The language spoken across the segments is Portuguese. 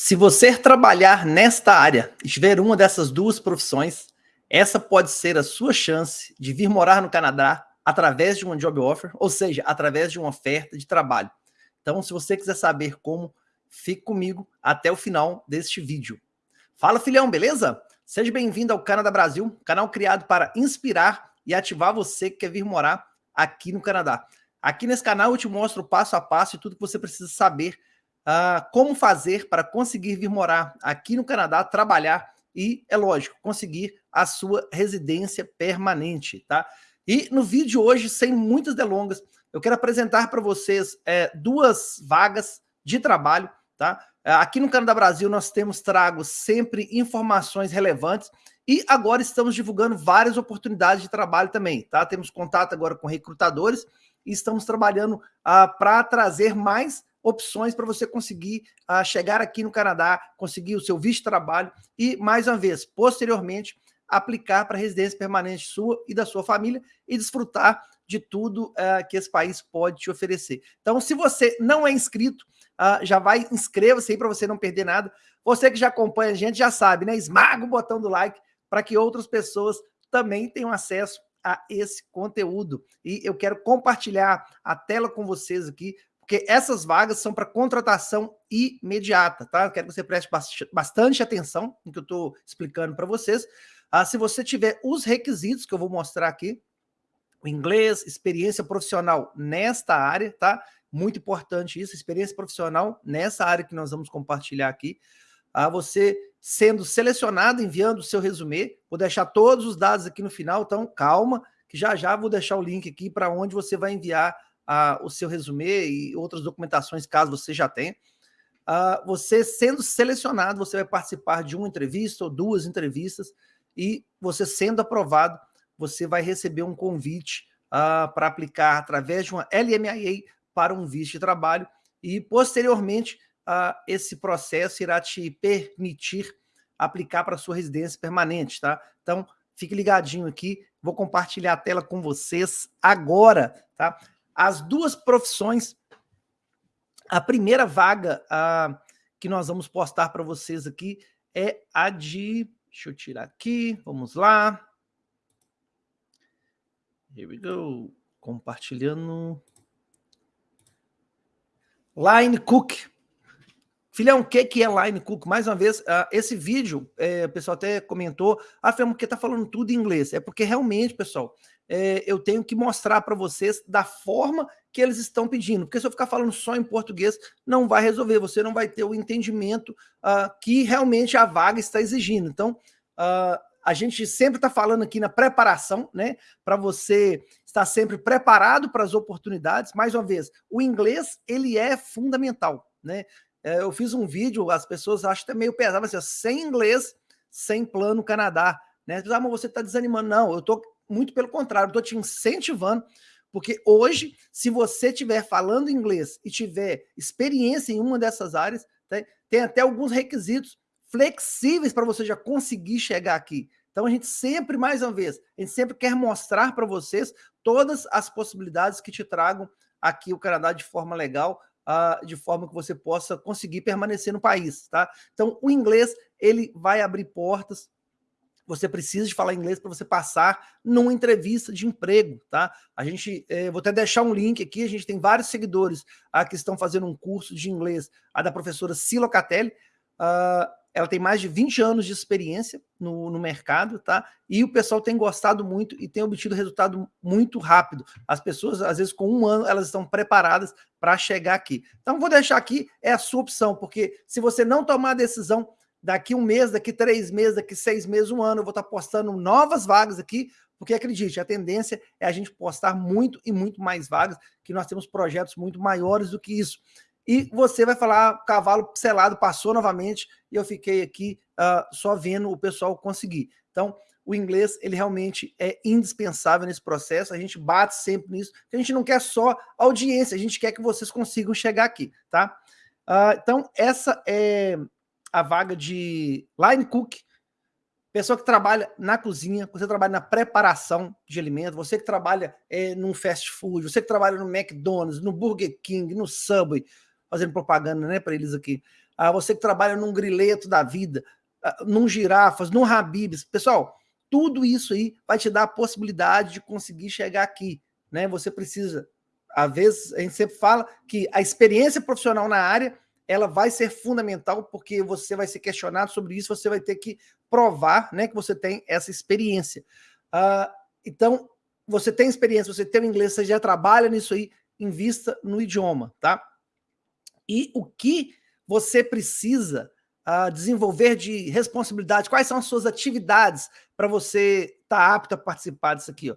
Se você trabalhar nesta área e tiver uma dessas duas profissões, essa pode ser a sua chance de vir morar no Canadá através de uma job offer, ou seja, através de uma oferta de trabalho. Então, se você quiser saber como, fique comigo até o final deste vídeo. Fala, filhão, beleza? Seja bem-vindo ao Canadá Brasil, canal criado para inspirar e ativar você que quer vir morar aqui no Canadá. Aqui nesse canal eu te mostro passo a passo e tudo que você precisa saber uh, como fazer para conseguir vir morar aqui no Canadá, trabalhar e, é lógico, conseguir a sua residência permanente, tá? E no vídeo de hoje, sem muitas delongas, eu quero apresentar para vocês é, duas vagas de trabalho, tá? É, aqui no Canadá Brasil nós temos trago sempre informações relevantes e agora estamos divulgando várias oportunidades de trabalho também, tá? Temos contato agora com recrutadores e estamos trabalhando ah, para trazer mais opções para você conseguir uh, chegar aqui no Canadá, conseguir o seu visto de trabalho e, mais uma vez, posteriormente, aplicar para residência permanente sua e da sua família e desfrutar de tudo uh, que esse país pode te oferecer. Então, se você não é inscrito, uh, já vai, inscreva-se aí para você não perder nada. Você que já acompanha a gente já sabe, né? Esmaga o botão do like para que outras pessoas também tenham acesso a esse conteúdo. E eu quero compartilhar a tela com vocês aqui porque essas vagas são para contratação imediata, tá? Quero que você preste bastante atenção no que eu estou explicando para vocês. Ah, se você tiver os requisitos que eu vou mostrar aqui, o inglês, experiência profissional nesta área, tá? Muito importante isso, experiência profissional nessa área que nós vamos compartilhar aqui. Ah, você sendo selecionado, enviando o seu resumê, vou deixar todos os dados aqui no final, então calma, que já já vou deixar o link aqui para onde você vai enviar uh, o seu resumê e outras documentações, caso você já tenha. Uh, você sendo selecionado, você vai participar de uma entrevista ou duas entrevistas e você sendo aprovado, você vai receber um convite uh, para aplicar através de uma LMIA para um visto de trabalho e posteriormente uh, esse processo irá te permitir aplicar para sua residência permanente, tá? Então, fique ligadinho aqui, vou compartilhar a tela com vocês agora, tá? As duas profissões. A primeira vaga a, que nós vamos postar para vocês aqui é a de... Deixa eu tirar aqui, vamos lá. Here we go. Compartilhando. Line Cook. Filhão, o que, que é Line Cook? Mais uma vez, uh, esse vídeo, é, o pessoal até comentou, ah, Fernando, porque tá falando tudo em inglês. É porque realmente, pessoal, é, eu tenho que mostrar para vocês da forma que eles estão pedindo. Porque se eu ficar falando só em português, não vai resolver. Você não vai ter o entendimento uh, que realmente a vaga está exigindo. Então, uh, a gente sempre está falando aqui na preparação, né? Para você estar sempre preparado para as oportunidades. Mais uma vez, o inglês, ele é fundamental, né? É, eu fiz um vídeo, as pessoas acham até meio pesado, assim, sem inglês, sem plano Canadá. Né? Ah, mas você está desanimando. Não, eu estou muito pelo contrário, estou te incentivando, porque hoje, se você estiver falando inglês e tiver experiência em uma dessas áreas, tem, tem até alguns requisitos flexíveis para você já conseguir chegar aqui. Então a gente sempre, mais uma vez, a gente sempre quer mostrar para vocês todas as possibilidades que te tragam aqui o Canadá de forma legal, uh, de forma que você possa conseguir permanecer no país, tá? Então o inglês, ele vai abrir portas você precisa de falar inglês para você passar numa entrevista de emprego, tá? A gente, eh, vou até deixar um link aqui, a gente tem vários seguidores ah, que estão fazendo um curso de inglês, a da professora Silo Catelli, uh, ela tem mais de 20 anos de experiência no, no, mercado, tá? E o pessoal tem gostado muito e tem obtido resultado muito rápido. As pessoas, às vezes, com um ano, elas estão preparadas para chegar aqui. Então, vou deixar aqui, é a sua opção, porque se você não tomar a decisão daqui um mês, daqui três meses, daqui seis meses, um ano, eu vou estar postando novas vagas aqui, porque acredite, a tendência é a gente postar muito e muito mais vagas, que nós temos projetos muito maiores do que isso. E você vai falar, ah, cavalo selado passou novamente, e eu fiquei aqui uh, só vendo o pessoal conseguir. Então, o inglês, ele realmente é indispensável nesse processo, a gente bate sempre nisso, a gente não quer só audiência, a gente quer que vocês consigam chegar aqui, tá? Uh, então, essa é a vaga de line cook, pessoa que trabalha na cozinha, você trabalha na preparação de alimentos, você que trabalha é, num fast food, você que trabalha no McDonald's, no Burger King, no Subway, fazendo propaganda né, para eles aqui. ah, você que trabalha num grileto da vida, ah, num girafas, num Habibs. Pessoal, tudo isso aí vai te dar a possibilidade de conseguir chegar aqui. Né? Você precisa, às vezes, a gente sempre fala que a experiência profissional na área ela vai ser fundamental porque você vai ser questionado sobre isso, você vai ter que provar né, que você tem essa experiência. Uh, então, você tem experiência, você tem o inglês, você já trabalha nisso aí, invista no idioma, tá? E o que você precisa uh, desenvolver de responsabilidade, quais são as suas atividades para você estar tá apto a participar disso aqui, ó.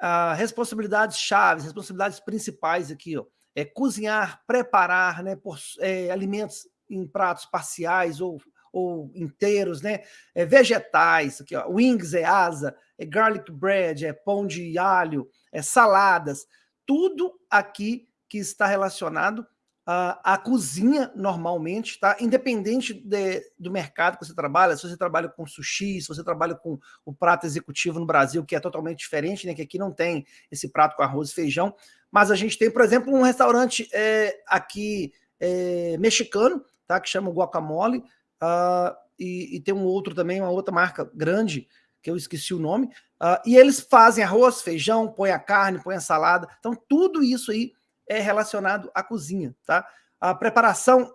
Uh, responsabilidades chaves, responsabilidades principais aqui, ó é, cozinhar, preparar né, por, é, alimentos em pratos parciais ou, ou inteiros, né? É, vegetais, aqui, ó, wings é asa, é garlic bread, é pão de alho, é saladas, tudo aqui que está relacionado à cozinha normalmente, tá? Independente de, do mercado que você trabalha, se você trabalha com sushi, se você trabalha com o prato executivo no Brasil, que é totalmente diferente, né? Que aqui não tem esse prato com arroz e feijão, mas a gente tem, por exemplo, um restaurante é, aqui é, mexicano, tá? que chama Guacamole, uh, e, e, tem um outro também, uma outra marca grande, que eu esqueci o nome, uh, e eles fazem arroz, feijão, põe a carne, põe a salada, então tudo isso aí é relacionado à cozinha, tá? A preparação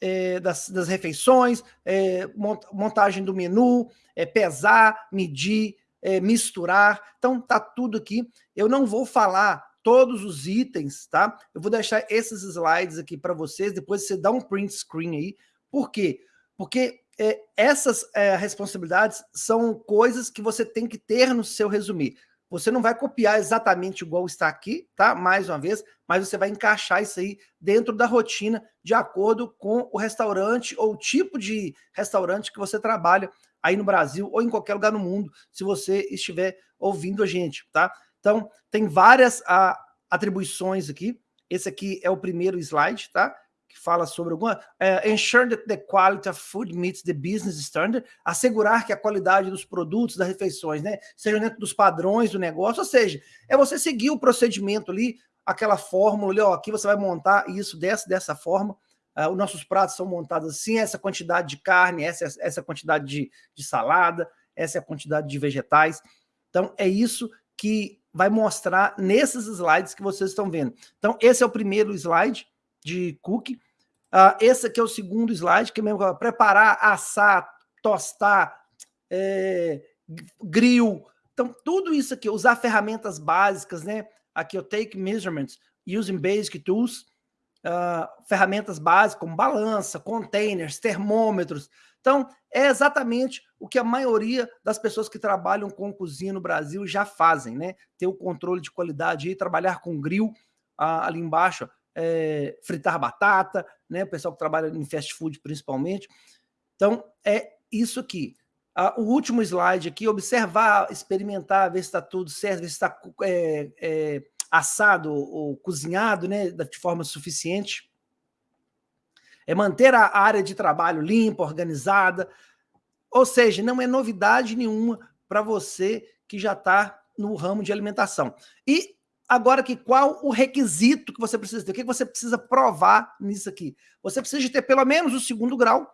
é, das, das, refeições, é, montagem do menu, é, pesar, medir, é, misturar, então tá tudo aqui. Eu não vou falar todos os itens, tá? Eu vou deixar esses slides aqui para vocês, depois você dá um print screen aí. Por quê? Porque é, essas é, responsabilidades são coisas que você tem que ter no seu resumir. Você não vai copiar exatamente igual está aqui, tá? Mais uma vez, mas você vai encaixar isso aí dentro da rotina, de acordo com o restaurante ou o tipo de restaurante que você trabalha aí no Brasil ou em qualquer lugar no mundo, se você estiver ouvindo a gente, tá? Então, tem várias a, ah, atribuições aqui. Esse aqui é o primeiro slide, tá? Que fala sobre alguma... É, ensure that the quality of food meets the business standard. Assegurar que a qualidade dos produtos, das refeições, né? Seja dentro dos padrões do negócio. Ou seja, é você seguir o procedimento ali, aquela fórmula ali, ó, aqui você vai montar isso dessa, dessa forma. Uh, os nossos pratos são montados assim, essa quantidade de carne, essa, essa quantidade de, de salada, essa é a quantidade de vegetais. Então, é isso que vai mostrar nesses slides que vocês estão vendo. Então, esse é o primeiro slide de cookie. Uh, esse aqui é o segundo slide, que é mesmo preparar, assar, tostar, é, grill. Então, tudo isso aqui, usar ferramentas básicas, né? Aqui eu take measurements using basic tools, uh, ferramentas básicas como balança, containers, termômetros, então, é exatamente o que a maioria das pessoas que trabalham com cozinha no Brasil já fazem, né? Ter o controle de qualidade e trabalhar com grill ah, ali embaixo, é, fritar batata, né? O pessoal que trabalha em fast food principalmente. Então, é isso aqui. Ah, o último slide aqui, observar, experimentar, ver se está tudo certo, ver se está é, é, assado ou cozinhado né, de forma suficiente é manter a área de trabalho limpa, organizada, ou seja, não é novidade nenhuma para você que já está no ramo de alimentação. E agora que qual o requisito que você precisa ter? O que você precisa provar nisso aqui? Você precisa ter pelo menos o segundo grau,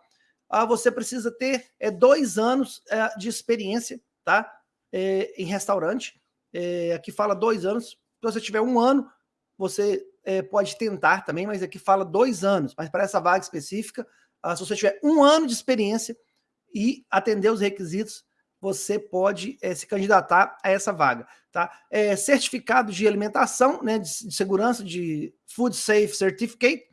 ah, você precisa ter é, dois anos é, de experiência tá? É, em restaurante. Aqui fala dois anos. Se você tiver um ano, você pode tentar também, mas aqui fala dois anos. Mas para essa vaga específica, ah, se você tiver um ano de experiência e atender os requisitos, você pode é, se candidatar a essa vaga. Tá? É, certificado de alimentação, né, de, de, segurança, de Food Safe Certificate.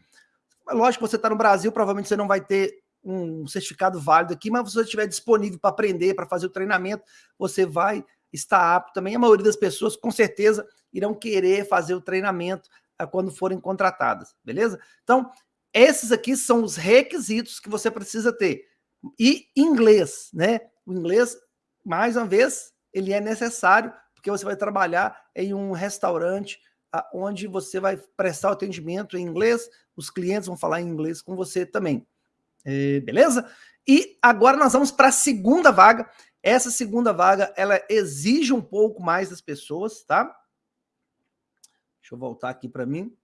Lógico você está no Brasil, provavelmente você não vai ter um certificado válido aqui, mas se você estiver disponível para aprender, para fazer o treinamento, você vai estar apto também. A maioria das pessoas, com certeza, irão querer fazer o treinamento quando forem contratadas, beleza? Então, esses aqui são os requisitos que você precisa ter. E inglês, né? O inglês, mais uma vez, ele é necessário, porque você vai trabalhar em um restaurante onde você vai prestar o atendimento em inglês, os clientes vão falar em inglês com você também. É, beleza? E agora nós vamos para a segunda vaga. Essa segunda vaga, ela exige um pouco mais das pessoas, tá? Deixa eu voltar aqui para mim.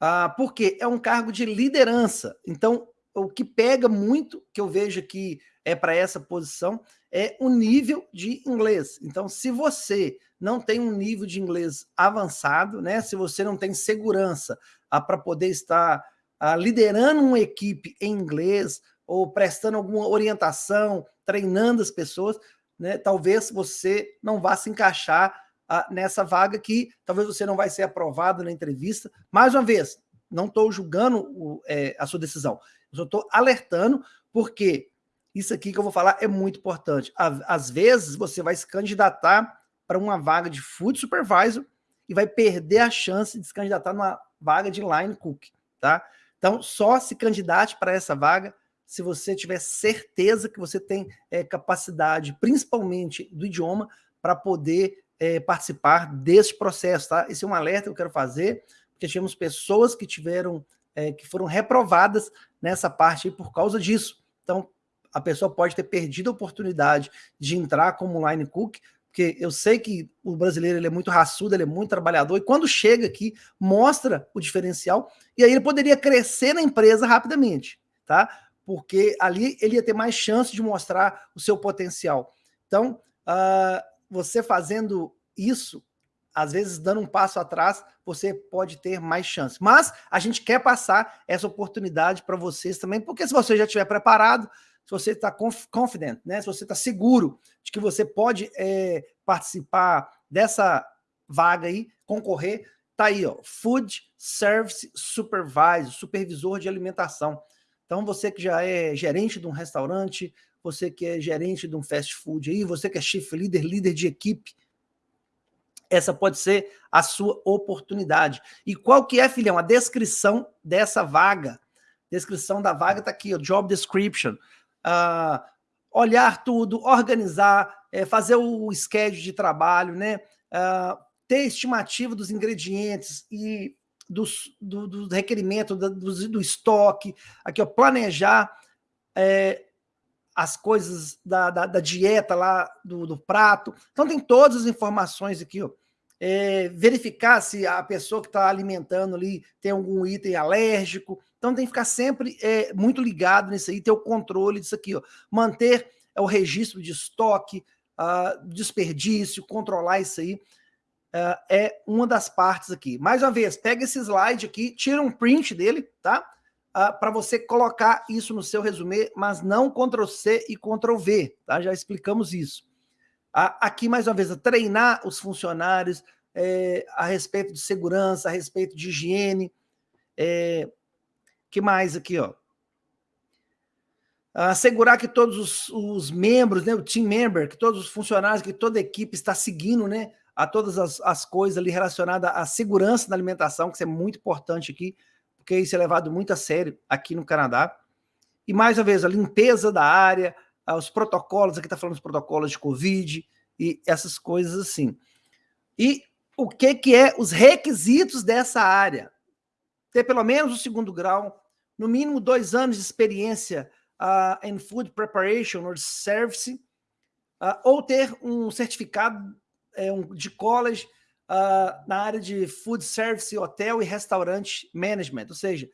Ah, porque é um cargo de liderança. Então, o que pega muito, que eu vejo aqui é para essa posição, é o nível de inglês. Então, se você não tem um nível de inglês avançado, né? Se você não tem segurança ah, para poder estar ah, liderando uma equipe em inglês ou prestando alguma orientação, treinando as pessoas, né? Talvez você não vá se encaixar ah, nessa vaga que talvez você não vai ser aprovado na entrevista. Mais uma vez, não estou julgando o, é, a sua decisão, eu estou alertando porque isso aqui que eu vou falar é muito importante. Às vezes você vai se candidatar para uma vaga de food supervisor e vai perder a chance de se candidatar numa vaga de line cook, tá? Então, só se candidate para essa vaga se você tiver certeza que você tem é, capacidade, principalmente do idioma, para poder é, participar desse processo, tá? Esse é um alerta que eu quero fazer, porque tivemos pessoas que tiveram, é, que foram reprovadas nessa parte por causa disso. Então, a pessoa pode ter perdido a oportunidade de entrar como line cook, porque eu sei que o brasileiro ele é muito raçudo, ele é muito trabalhador, e quando chega aqui, mostra o diferencial, e aí ele poderia crescer na empresa rapidamente, tá? Porque ali ele ia ter mais chance de mostrar o seu potencial. Então, uh, você fazendo isso, às vezes dando um passo atrás, você pode ter mais chance. Mas a gente quer passar essa oportunidade para vocês também, porque se você já estiver preparado, se você está confident, né? se você está seguro de que você pode é, participar dessa vaga aí, concorrer, tá aí, ó, Food Service Supervisor, supervisor de alimentação. Então, você que já é gerente de um restaurante, você que é gerente de um fast food aí, você que é chief leader, líder de equipe, essa pode ser a sua oportunidade. E qual que é, filhão, a descrição dessa vaga? Descrição da vaga está aqui, o job description uh, olhar tudo, organizar, é, fazer o schedule de trabalho, né? Uh, ter estimativa dos ingredientes e dos, do, do requerimento do, do, estoque, aqui, ó, planejar é, as coisas da, da, da, dieta lá do, do prato. Então tem todas as informações aqui, ó. É, verificar se a pessoa que está alimentando ali tem algum item alérgico, então tem que ficar sempre é, muito ligado nisso aí, ter o controle disso aqui, ó. manter é, o registro de estoque, uh, desperdício, controlar isso aí, uh, é uma das partes aqui. Mais uma vez, pega esse slide aqui, tira um print dele, tá? Uh, ah, para você colocar isso no seu resumê, mas não Ctrl-C e Ctrl-V, tá? Já explicamos isso. aqui, mais uma vez, treinar os funcionários é, a respeito de segurança, a respeito de higiene, é, que mais aqui, ó? Assegurar que todos os, os, membros, né, o team member, que todos os funcionários, que toda a equipe está seguindo, né, a todas as, as coisas ali relacionadas à segurança da alimentação, que isso é muito importante aqui, porque isso é levado muito a sério aqui no Canadá. E mais uma vez, a limpeza da área, os protocolos, aqui está falando dos protocolos de Covid e essas coisas assim. E o que, que é os requisitos dessa área? Ter pelo menos o segundo grau, no mínimo dois anos de experiência uh, em food preparation or service, uh, ou ter um certificado é, um, de college uh, na área de food service, hotel e restaurante management, ou seja,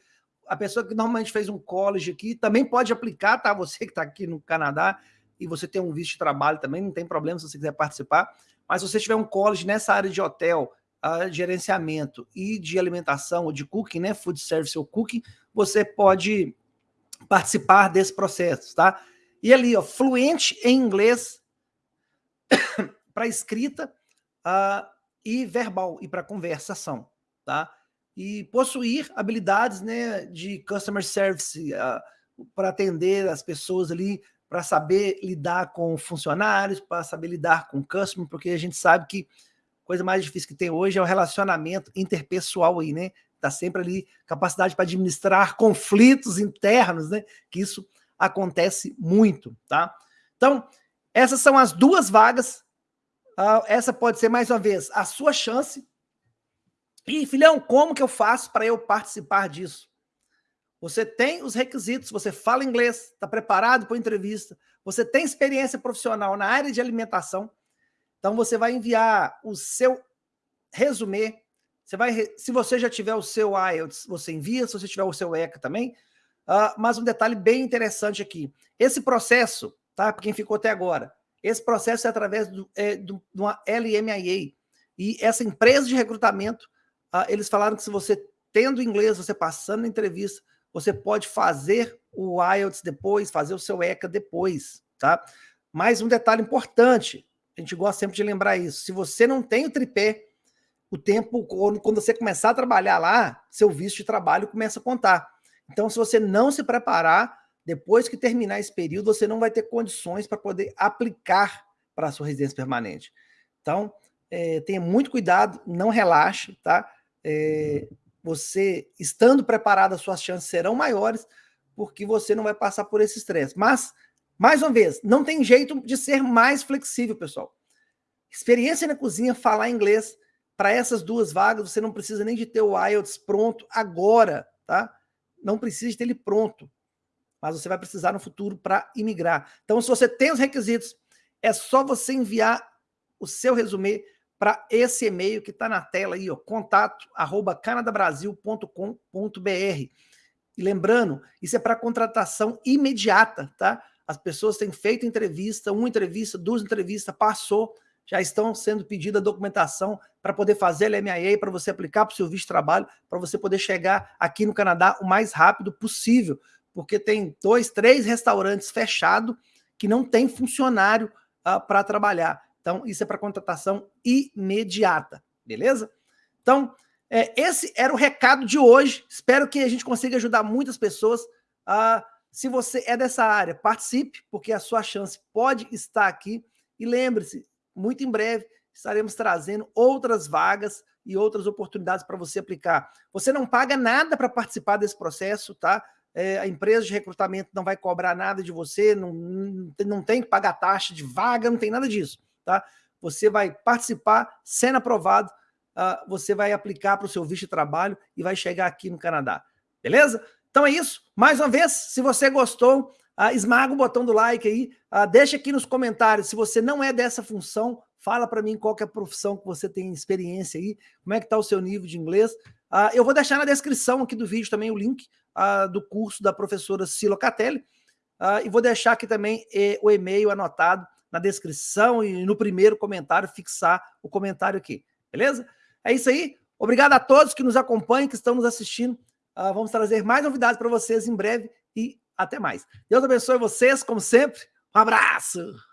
a pessoa que normalmente fez um college aqui também pode aplicar, tá? Você que está aqui no Canadá e você tem um visto de trabalho também, não tem problema se você quiser participar, mas se você tiver um college nessa área de hotel, uh, gerenciamento e de alimentação, ou de cooking, né? Food service ou cooking, você pode participar desse processo, tá? E ali, ó, fluente em inglês para escrita uh, e verbal e para conversação, tá? E possuir habilidades, né, de customer service uh, para atender as pessoas ali, para saber lidar com funcionários, para saber lidar com customer, porque a gente sabe que coisa mais difícil que tem hoje é o relacionamento interpessoal aí, né? está sempre ali, capacidade para administrar conflitos internos, né? Que isso acontece muito, tá? Então, essas são as duas vagas. Uh, essa pode ser, mais uma vez, a sua chance. E, filhão, como que eu faço para eu participar disso? Você tem os requisitos, você fala inglês, está preparado para a entrevista, você tem experiência profissional na área de alimentação, então você vai enviar o seu resumê você vai, se você já tiver o seu IELTS, você envia, se você tiver o seu ECA também, Uh, mas um detalhe bem interessante aqui. Esse processo, tá? Para quem ficou até agora, esse processo é através do, é, do, de uma LMIA. E essa empresa de recrutamento, uh, eles falaram que se você tendo inglês, você passando na entrevista, você pode fazer o IELTS depois, fazer o seu ECA depois, tá? Mais um detalhe importante, a gente gosta sempre de lembrar isso. Se você não tem o tripé, o tempo, quando você começar a trabalhar lá, seu visto de trabalho começa a contar. Então, se você não se preparar, depois que terminar esse período, você não vai ter condições para poder aplicar para a sua residência permanente. Então, é, tenha muito cuidado, não relaxe, tá? É, você, estando preparado, as suas chances serão maiores, porque você não vai passar por esse estresse. Mas, mais uma vez, não tem jeito de ser mais flexível, pessoal. Experiência na cozinha, falar inglês, para essas duas vagas, você não precisa nem de ter o IELTS pronto agora, tá? Não precisa de ter ele pronto. Mas você vai precisar no futuro para imigrar. Então, se você tem os requisitos, é só você enviar o seu resumê para esse e-mail que está na tela aí, ó, contato arroba canadabrasil.com.br. E lembrando, isso é para contratação imediata, tá? As pessoas têm feito entrevista, uma entrevista, duas entrevistas, passou, já estão sendo pedida a documentação para poder fazer a LMIA, para você aplicar para o seu visto de trabalho, para você poder chegar aqui no Canadá o mais rápido possível, porque tem dois, três restaurantes fechados que não tem funcionário uh, para trabalhar. Então, isso é para contratação imediata, beleza? Então, é, esse era o recado de hoje. Espero que a gente consiga ajudar muitas pessoas. Uh, se você é dessa área, participe, porque a sua chance pode estar aqui. E lembre-se, muito em breve estaremos trazendo outras vagas e outras oportunidades para você aplicar. Você não paga nada para participar desse processo, tá? É, a empresa de recrutamento não vai cobrar nada de você, não, não tem que pagar taxa de vaga, não tem nada disso tá? Você vai participar, sendo aprovado, uh, você vai aplicar para o seu visto de trabalho e vai chegar aqui no Canadá, beleza? Então é isso. Mais uma vez, se você gostou, uh, esmaga o botão do like aí, uh, deixa aqui nos comentários se você não é dessa função, fala para mim qual é a profissão que você tem experiência aí, como é que está o seu nível de inglês. Uh, eu vou deixar na descrição aqui do vídeo também o link do curso da professora Silo Catelli, uh, e vou deixar aqui também eh, o e-mail anotado na descrição e no primeiro comentário, fixar o comentário aqui, beleza? É isso aí. Obrigado a todos que nos acompanham, que estão nos assistindo. Uh, vamos trazer mais novidades para vocês em breve e até mais. Deus abençoe vocês, como sempre. Um abraço!